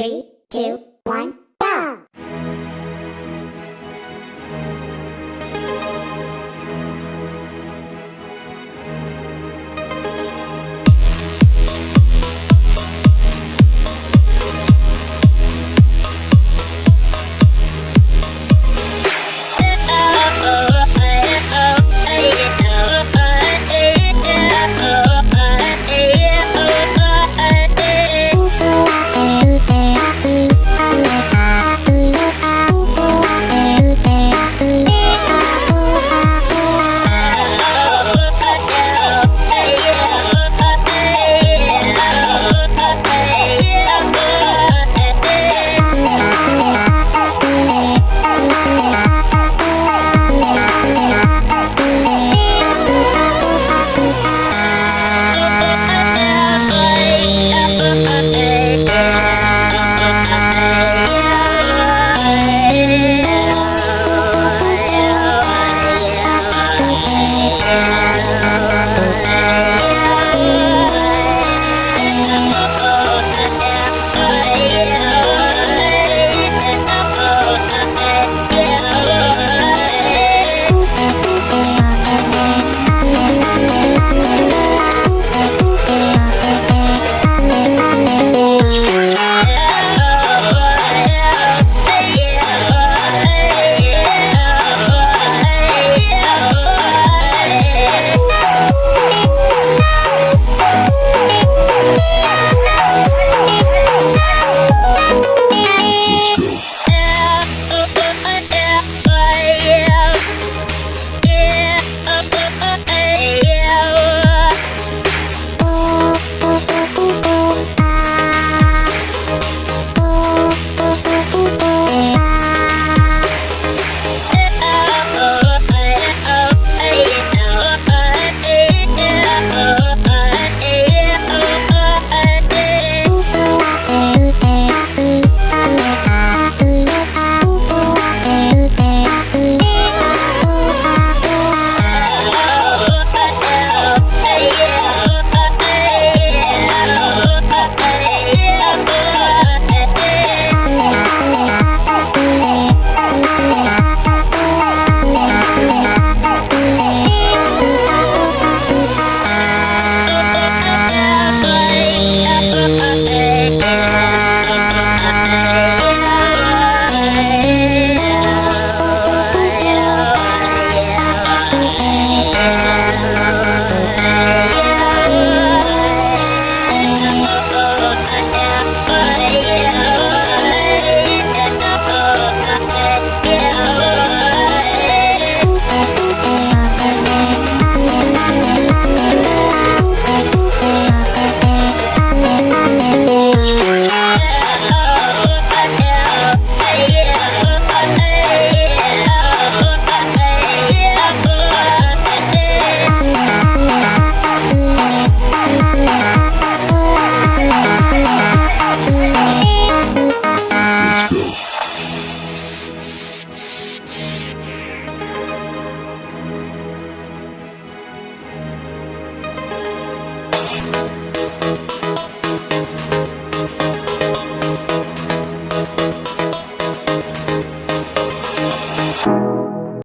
Three, two.